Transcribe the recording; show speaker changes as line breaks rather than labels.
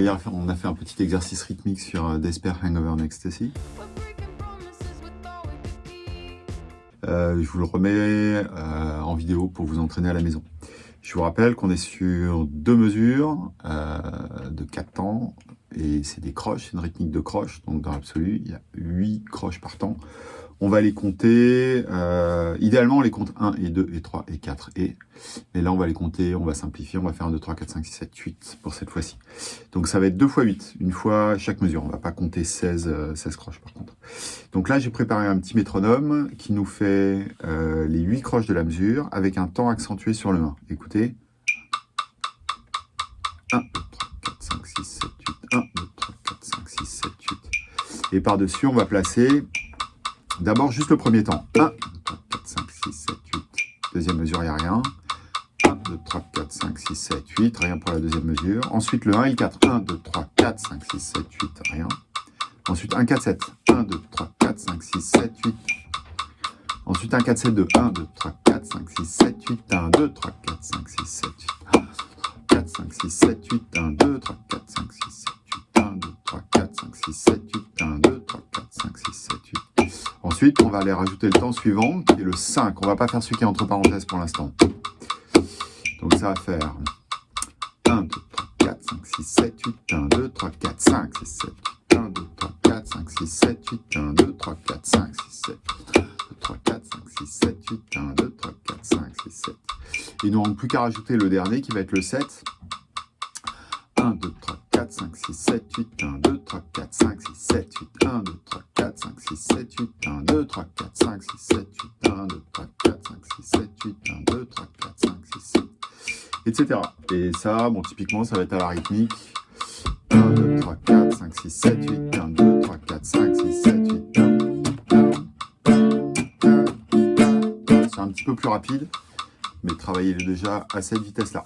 Hier, on a fait un petit exercice rythmique sur euh, Despair Hangover and. Euh, je vous le remets euh, en vidéo pour vous entraîner à la maison. Je vous rappelle qu'on est sur deux mesures de 4 temps et c'est des croches, c'est une rythmique de croches, donc dans l'absolu, il y a 8 croches par temps. On va les compter, euh, idéalement on les compte 1 et 2 et 3 et 4 et, mais là on va les compter, on va simplifier, on va faire 1, 2, 3, 4, 5, 6, 7, 8 pour cette fois-ci. Donc ça va être 2 fois 8, une fois chaque mesure, on va pas compter 16, 16 euh, croches par contre. Donc là j'ai préparé un petit métronome qui nous fait euh, les 8 croches de la mesure avec un temps accentué sur le 1. Écoutez. 1, 2, 3, 4, 5, 6, 7, 8, 1, 2, 3, 4, 5, 6, 7, 8. Et par-dessus on va placer D'abord, juste le premier temps. 1, 2, 3, 4, 5, 6, 7, 8. Deuxième mesure, il n'y a rien. 1, 2, 3, 4, 5, 6, 7, 8. Rien pour la deuxième mesure. Ensuite, le 1 et le 4. 1, 2, 3, 4, 5, 6, 7, 8. Rien. Ensuite, 1, 4, 7. 1, 2, 3, 4, 5, 6, 7, 8. Ensuite, 1, 4, 7, 2. 1, 2, 3, 4, 5, 6, 7, 8. 1, 2, 3, 4, 5, 6, 7, 8. 4, 5, 6, 7, 8. 1, 2, 3, 4, 5, 6, 7, 8. 1, 2, 3, 4, 5, 6, 7, 8. 1, 2, 3, 4, 5, 6, 7, 8. Ensuite, on va aller rajouter le temps suivant, qui est le 5. On va pas faire celui qui est entre parenthèses pour l'instant. Donc ça va faire 1, 2, 3, 4, 5, 6, 7, 8, 1, 2, 3, 4, 5, 6, 7, 8, 1, 2, 3, 4, 5, 6, 7, 8, 1, 2, 3, 4, 5, 6, 7, 2, 3, 4, 5, 6, 7, 8, 1, 2, 3, 4, 5, 6, 7. Il nous manque plus qu'à rajouter le dernier qui va être le 7. 1, 2, 3, 4, 5, 6, 7, 8, 1, 2, 3, 4, 5, 6, 7, 8, 1, 2, 3, 4, 5, 6, 7, 8, 1, 2, 3, 4, 5, 6, 7, 8, 1, 2, 3, 4, 5, 6, 7, 8, 1, 2, 3, 4, 5, 6, 7, etc. Et ça, bon, typiquement, ça va être à la rythmique. 1, 2, 3, 4, 5, 6, 7, 8, plus rapide, mais travaillez déjà à cette vitesse-là.